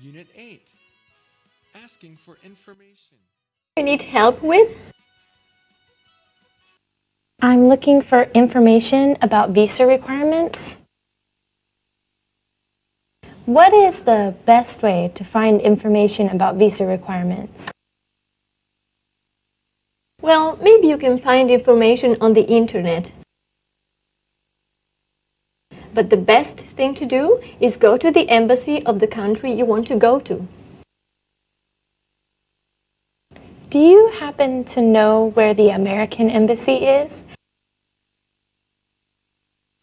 Unit 8. Asking for information. You need help with? I'm looking for information about visa requirements. What is the best way to find information about visa requirements? Well, maybe you can find information on the internet. But the best thing to do is go to the embassy of the country you want to go to. Do you happen to know where the American Embassy is?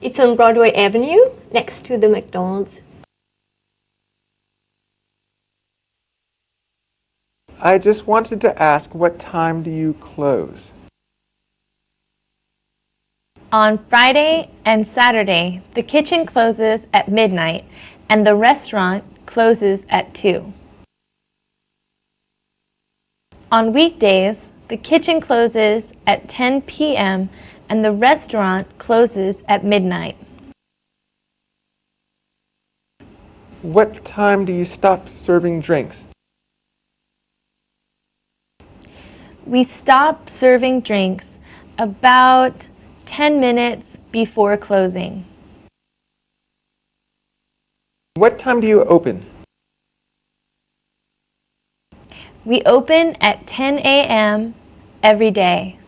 It's on Broadway Avenue, next to the McDonald's. I just wanted to ask, what time do you close? On Friday and Saturday, the kitchen closes at midnight and the restaurant closes at 2. On weekdays, the kitchen closes at 10 p.m. and the restaurant closes at midnight. What time do you stop serving drinks? We stop serving drinks about 10 minutes before closing. What time do you open? We open at 10 a.m. every day.